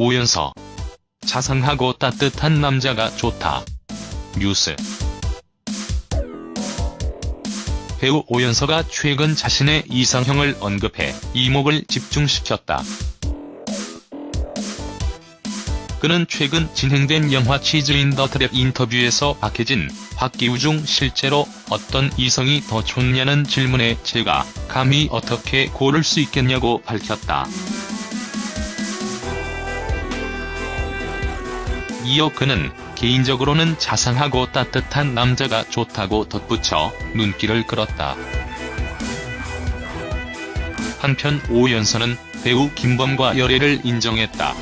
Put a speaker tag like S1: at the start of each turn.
S1: 오연서. 자상하고 따뜻한 남자가 좋다. 뉴스. 배우 오연서가 최근 자신의 이상형을 언급해 이목을 집중시켰다. 그는 최근 진행된 영화 치즈인 더 트랩 인터뷰에서 박해진, 박기우 중 실제로 어떤 이성이 더 좋냐는 질문에 제가 감히 어떻게 고를 수 있겠냐고 밝혔다. 이어 그는 개인적으로는 자상하고 따뜻한 남자가 좋다고 덧붙여 눈길을 끌었다. 한편 오연서는 배우 김범과 열애를 인정했다.